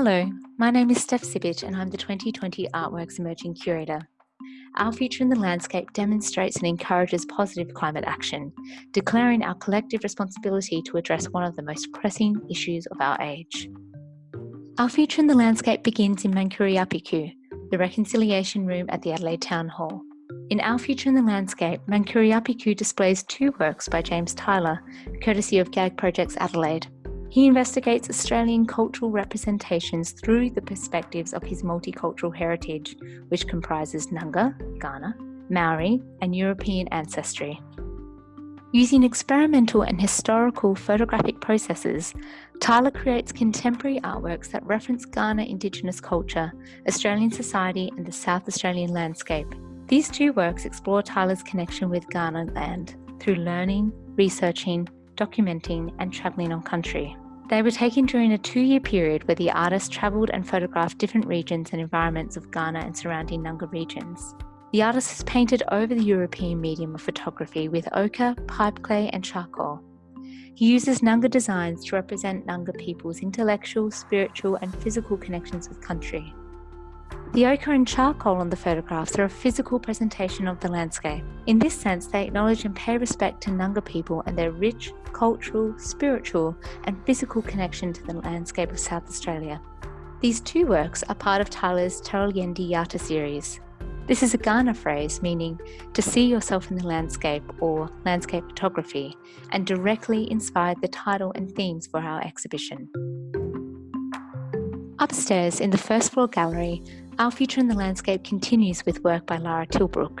Hello, my name is Steph Sibich and I'm the 2020 Artworks Emerging Curator. Our Future in the Landscape demonstrates and encourages positive climate action, declaring our collective responsibility to address one of the most pressing issues of our age. Our Future in the Landscape begins in Mankuriapiku, the reconciliation room at the Adelaide Town Hall. In Our Future in the Landscape, Mankuriapiku displays two works by James Tylor, courtesy of GAG Projects Adelaide. He investigates Australian cultural representations through the perspectives of his multicultural heritage, which comprises Nunga, Kaurna, Maori, and European ancestry. Using experimental and historical photographic processes, Tylor creates contemporary artworks that reference Kaurna Indigenous culture, Australian society, and the South Australian landscape. These two works explore Tylor's connection with Kaurna land through learning, researching, documenting, and travelling on country. They were taken during a two year period where the artist travelled and photographed different regions and environments of Kaurna and surrounding Nunga regions. The artist has painted over the European medium of photography with ochre, pipe clay, and charcoal. He uses Nunga designs to represent Nunga people's intellectual, spiritual, and physical connections with country. The ochre and charcoal on the photographs are a physical presentation of the landscape. In this sense, they acknowledge and pay respect to Nunga people and their rich, cultural, spiritual, and physical connection to the landscape of South Australia. These two works are part of Tylor's Taralyendi Yata series. This is a Kaurna phrase meaning to see yourself in the landscape or landscape photography and directly inspired the title and themes for our exhibition. Upstairs in the first floor gallery our Future in the Landscape continues with work by Lara Tilbrook.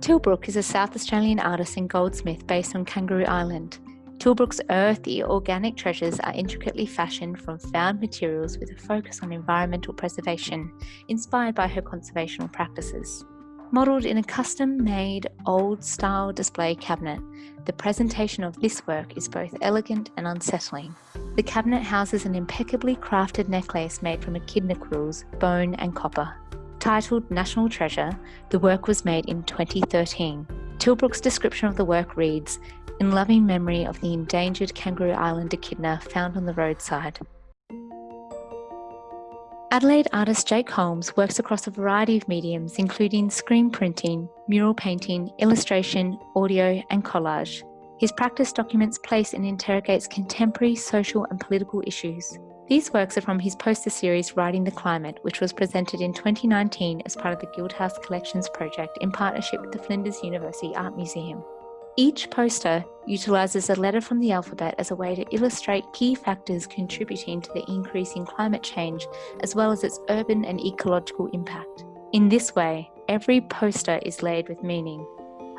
Tilbrook is a South Australian artist and goldsmith based on Kangaroo Island. Tilbrook's earthy, organic treasures are intricately fashioned from found materials with a focus on environmental preservation, inspired by her conservational practices. Modelled in a custom made old style display cabinet, the presentation of this work is both elegant and unsettling. The cabinet houses an impeccably crafted necklace made from echidna quills, bone, and copper. Titled National Treasure, the work was made in 2013. Tilbrook's description of the work reads In loving memory of the endangered Kangaroo Island echidna found on the roadside. Adelaide artist Jake Holmes works across a variety of mediums, including screen printing, mural painting, illustration, audio, and collage. His practice documents place and interrogates contemporary social and political issues. These works are from his poster series Writing the Climate, which was presented in 2019 as part of the Guildhouse Collections project in partnership with the Flinders University Art Museum. Each poster utilises a letter from the alphabet as a way to illustrate key factors contributing to the increase in climate change, as well as its urban and ecological impact. In this way, every poster is laid with meaning.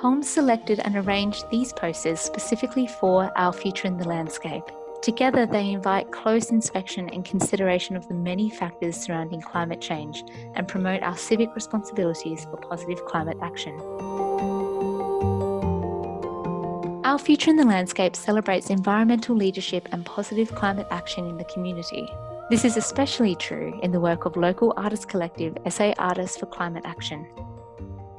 Holmes selected and arranged these posters specifically for Our Future in the Landscape. Together, they invite close inspection and consideration of the many factors surrounding climate change and promote our civic responsibilities for positive climate action. Our Future in the Landscape celebrates environmental leadership and positive climate action in the community. This is especially true in the work of local artist collective SA Artists for Climate Action.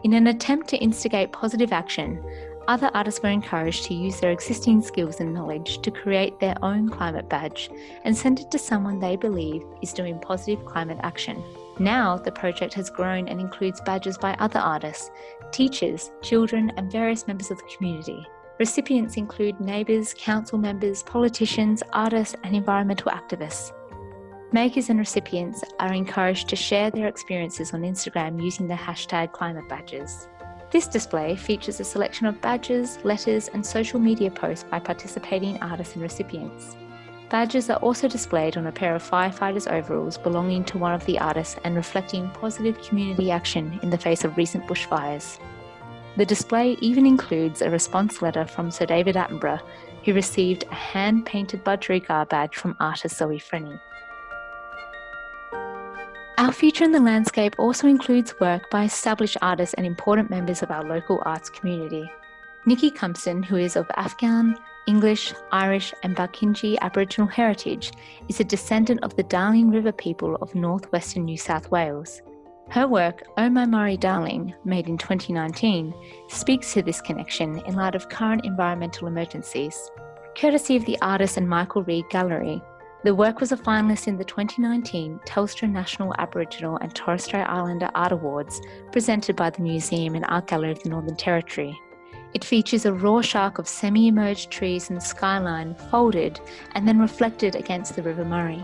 In an attempt to instigate positive action, other artists were encouraged to use their existing skills and knowledge to create their own climate badge and send it to someone they believe is doing positive climate action. Now, the project has grown and includes badges by other artists, teachers, children, and various members of the community. Recipients include neighbours, council members, politicians, artists, and environmental activists. Makers and recipients are encouraged to share their experiences on Instagram using the hashtag climate badges. This display features a selection of badges, letters, and social media posts by participating artists and recipients. Badges are also displayed on a pair of firefighters' overalls belonging to one of the artists and reflecting positive community action in the face of recent bushfires. The display even includes a response letter from Sir David Attenborough, who received a hand-painted Budgerigar badge from artist Zoe Frenny. Our Future in the Landscape also includes work by established artists and important members of our local arts community. Nici Cumpston, who is of Afghan, English, Irish and Barkindji Aboriginal heritage, is a descendant of the Darling River people of northwestern New South Wales. Her work, Oh My Murray Darling, made in 2019, speaks to this connection in light of current environmental emergencies. Courtesy of the Artist and Michael Reid Gallery, The work was a finalist in the 2019 Telstra National Aboriginal and Torres Strait Islander Art Awards presented by the Museum and Art Gallery of the Northern Territory. It features a Rorschach of semi-emerged trees and skyline folded and then reflected against the River Murray.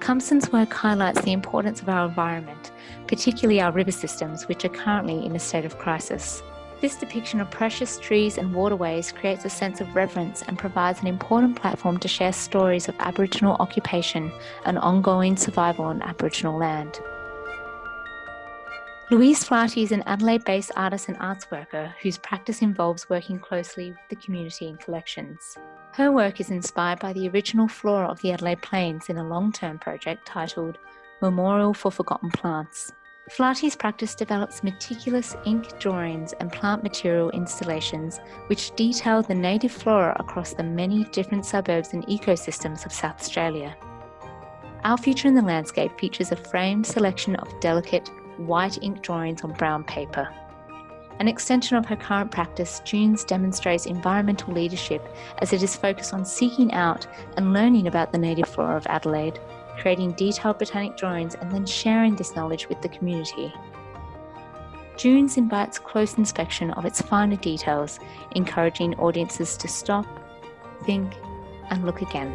Cumpston's work highlights the importance of our environment, particularly our river systems, which are currently in a state of crisis. This depiction of precious trees and waterways creates a sense of reverence and provides an important platform to share stories of Aboriginal occupation and ongoing survival on Aboriginal land. Louise Flaherty is an Adelaide-based artist and arts worker whose practice involves working closely with the community and collections. Her work is inspired by the original flora of the Adelaide Plains in a long-term project titled Memorial for Forgotten Plants. Flaherty's practice develops meticulous ink drawings and plant material installations which detail the native flora across the many different suburbs and ecosystems of South Australia. Our Future in the Landscape features a framed selection of delicate white ink drawings on brown paper. An extension of her current practice, Junes demonstrates environmental leadership as it is focused on seeking out and learning about the native flora of Adelaide creating detailed botanic drawings and then sharing this knowledge with the community. Junes invites close inspection of its finer details, encouraging audiences to stop, think and look again.